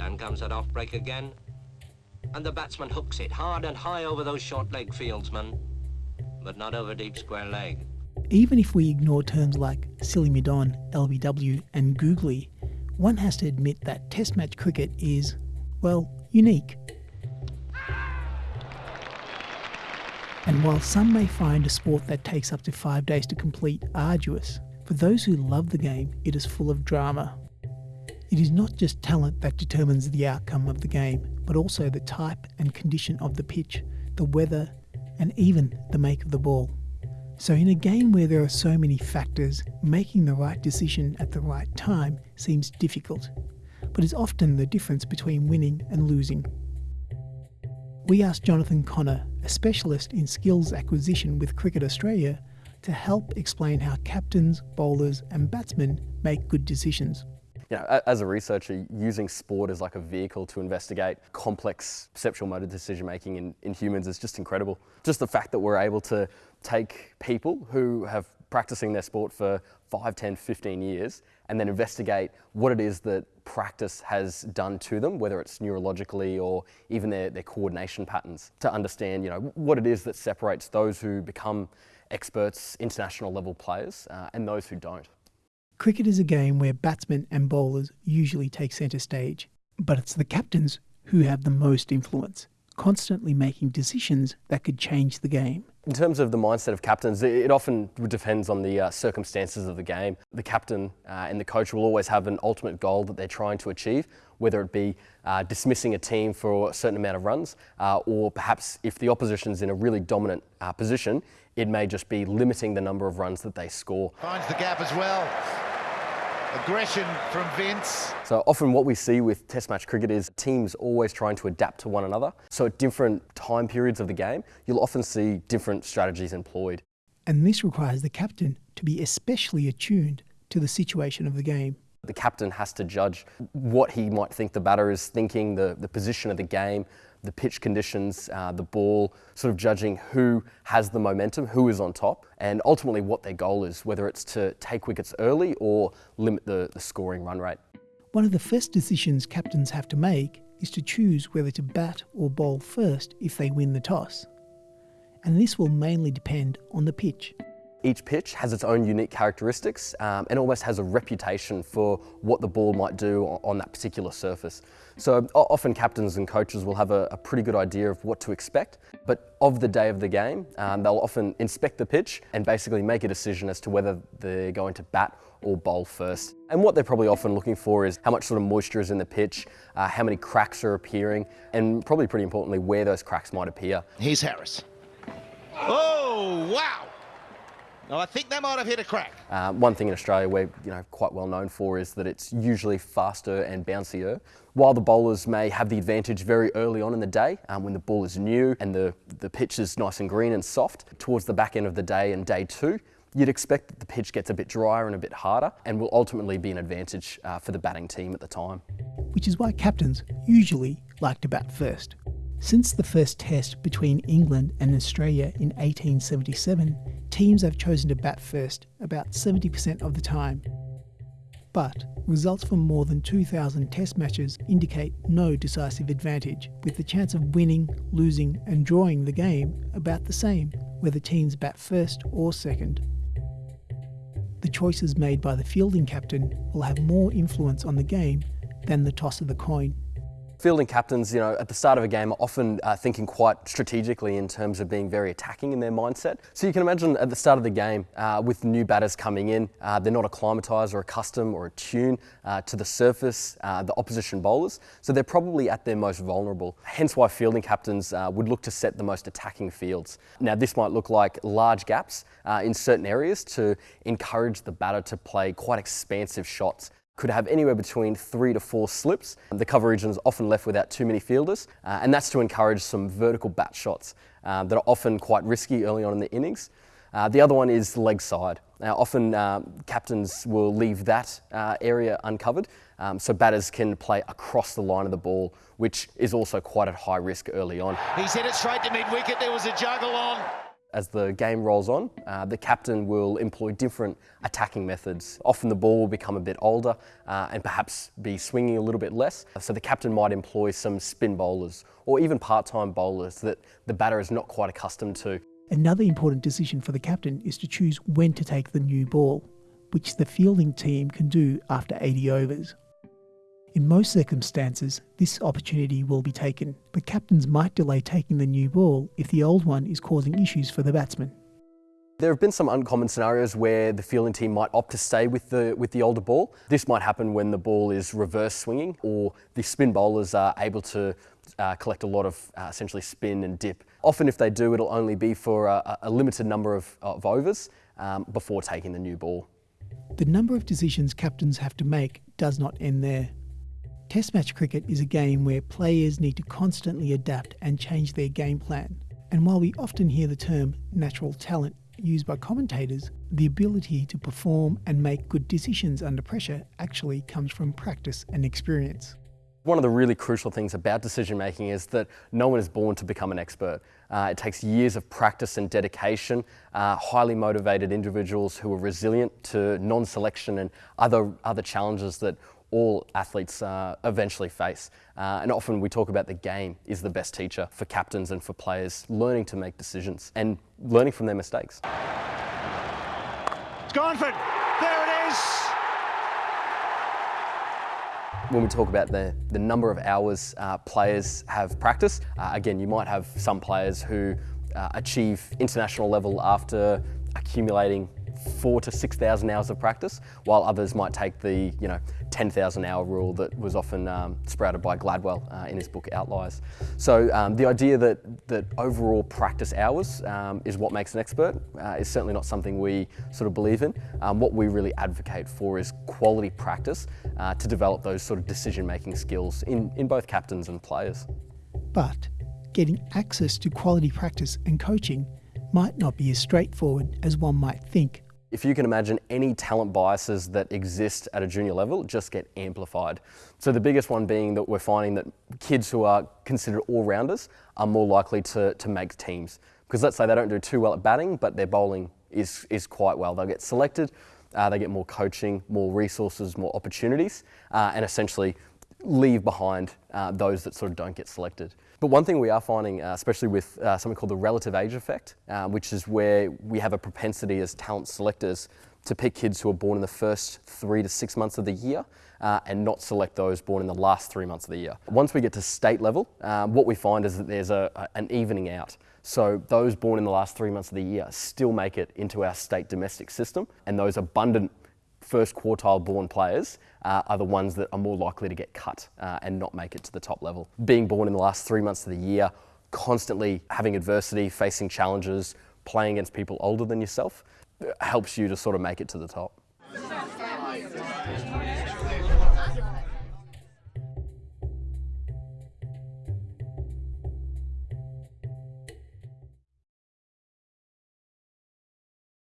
Then comes that off break again. And the batsman hooks it hard and high over those short leg fieldsmen, but not over deep square leg. Even if we ignore terms like silly midon, LBW, and googly, one has to admit that Test match cricket is, well, unique. And while some may find a sport that takes up to five days to complete arduous, for those who love the game, it is full of drama. It is not just talent that determines the outcome of the game, but also the type and condition of the pitch, the weather, and even the make of the ball. So, in a game where there are so many factors, making the right decision at the right time seems difficult, but is often the difference between winning and losing. We asked Jonathan Connor, a specialist in skills acquisition with Cricket Australia, to help explain how captains, bowlers, and batsmen make good decisions you know, as a researcher, using sport as like a vehicle to investigate complex perceptual motor decision making in, in humans is just incredible. Just the fact that we're able to take people who have practicing their sport for 5, 10, 15 years and then investigate what it is that practice has done to them, whether it's neurologically or even their, their coordination patterns, to understand you know, what it is that separates those who become experts, international level players, uh, and those who don't. Cricket is a game where batsmen and bowlers usually take centre stage, but it's the captains who have the most influence, constantly making decisions that could change the game. In terms of the mindset of captains, it often depends on the uh, circumstances of the game. The captain uh, and the coach will always have an ultimate goal that they're trying to achieve, whether it be uh, dismissing a team for a certain amount of runs, uh, or perhaps if the opposition's in a really dominant uh, position, it may just be limiting the number of runs that they score. Finds the gap as well. Aggression from Vince. So often what we see with test match cricket is teams always trying to adapt to one another. So at different time periods of the game, you'll often see different strategies employed. And this requires the captain to be especially attuned to the situation of the game. The captain has to judge what he might think the batter is thinking, the, the position of the game, the pitch conditions, uh, the ball, sort of judging who has the momentum, who is on top, and ultimately what their goal is, whether it's to take wickets early or limit the, the scoring run rate. One of the first decisions captains have to make is to choose whether to bat or bowl first if they win the toss. And this will mainly depend on the pitch. Each pitch has its own unique characteristics um, and almost has a reputation for what the ball might do on that particular surface. So often captains and coaches will have a, a pretty good idea of what to expect, but of the day of the game, um, they'll often inspect the pitch and basically make a decision as to whether they're going to bat or bowl first. And what they're probably often looking for is how much sort of moisture is in the pitch, uh, how many cracks are appearing, and probably pretty importantly, where those cracks might appear. Here's Harris. Oh, wow! No, I think they might have hit a crack. Uh, one thing in Australia we're you know quite well known for is that it's usually faster and bouncier. While the bowlers may have the advantage very early on in the day, um, when the ball is new and the, the pitch is nice and green and soft, towards the back end of the day and day two, you'd expect that the pitch gets a bit drier and a bit harder and will ultimately be an advantage uh, for the batting team at the time. Which is why captains usually like to bat first. Since the first test between England and Australia in 1877, teams have chosen to bat first about 70% of the time. But results from more than 2,000 test matches indicate no decisive advantage, with the chance of winning, losing, and drawing the game about the same, whether teams bat first or second. The choices made by the fielding captain will have more influence on the game than the toss of the coin. Fielding captains, you know, at the start of a game are often uh, thinking quite strategically in terms of being very attacking in their mindset. So you can imagine at the start of the game, uh, with new batters coming in, uh, they're not acclimatised or accustomed or attuned uh, to the surface, uh, the opposition bowlers, so they're probably at their most vulnerable. Hence why fielding captains uh, would look to set the most attacking fields. Now this might look like large gaps in certain areas to encourage the batter to play quite expansive shots could have anywhere between three to four slips. The cover region is often left without too many fielders, uh, and that's to encourage some vertical bat shots uh, that are often quite risky early on in the innings. Uh, the other one is leg side. Now, often uh, captains will leave that uh, area uncovered, um, so batters can play across the line of the ball, which is also quite at high risk early on. He's hit it straight to mid wicket. There was a juggle on. As the game rolls on, uh, the captain will employ different attacking methods. Often the ball will become a bit older uh, and perhaps be swinging a little bit less. So the captain might employ some spin bowlers or even part-time bowlers that the batter is not quite accustomed to. Another important decision for the captain is to choose when to take the new ball, which the fielding team can do after 80 overs. In most circumstances, this opportunity will be taken, but captains might delay taking the new ball if the old one is causing issues for the batsman. There have been some uncommon scenarios where the fielding team might opt to stay with the, with the older ball. This might happen when the ball is reverse swinging or the spin bowlers are able to uh, collect a lot of uh, essentially spin and dip. Often if they do, it'll only be for a, a limited number of, of overs um, before taking the new ball. The number of decisions captains have to make does not end there. Test match cricket is a game where players need to constantly adapt and change their game plan. And while we often hear the term natural talent used by commentators, the ability to perform and make good decisions under pressure actually comes from practice and experience. One of the really crucial things about decision making is that no one is born to become an expert. Uh, it takes years of practice and dedication, uh, highly motivated individuals who are resilient to non-selection and other, other challenges that all athletes uh, eventually face. Uh, and often we talk about the game is the best teacher for captains and for players, learning to make decisions and learning from their mistakes. It's Garnford. There it is. When we talk about the, the number of hours uh, players have practice, uh, again, you might have some players who uh, achieve international level after accumulating four to 6,000 hours of practice, while others might take the, you know, 10,000 hour rule that was often um, sprouted by Gladwell uh, in his book Outliers. So um, the idea that, that overall practice hours um, is what makes an expert uh, is certainly not something we sort of believe in. Um, what we really advocate for is quality practice uh, to develop those sort of decision-making skills in, in both captains and players. But getting access to quality practice and coaching might not be as straightforward as one might think if you can imagine any talent biases that exist at a junior level just get amplified. So the biggest one being that we're finding that kids who are considered all-rounders are more likely to, to make teams. Because let's say they don't do too well at batting, but their bowling is, is quite well. They'll get selected, uh, they get more coaching, more resources, more opportunities, uh, and essentially leave behind uh, those that sort of don't get selected. But one thing we are finding, uh, especially with uh, something called the relative age effect, uh, which is where we have a propensity as talent selectors to pick kids who are born in the first three to six months of the year uh, and not select those born in the last three months of the year. Once we get to state level, um, what we find is that there's a, a, an evening out. So those born in the last three months of the year still make it into our state domestic system and those abundant first quartile born players uh, are the ones that are more likely to get cut uh, and not make it to the top level. Being born in the last three months of the year, constantly having adversity, facing challenges, playing against people older than yourself, helps you to sort of make it to the top.